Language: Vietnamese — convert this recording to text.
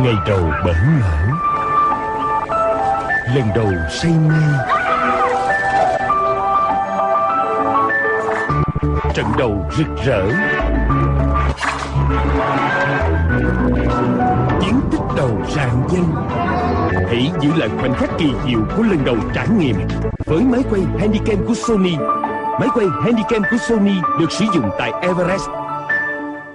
Ngày đầu bỡ ngỡ Lần đầu say mê. Trận đầu rực rỡ. Chiến tích đầu rạng danh. Hãy giữ lại khoảnh khắc kỳ diệu của lần đầu trải nghiệm Với máy quay Handycam của Sony. Máy quay Handycam của Sony được sử dụng tại Everest.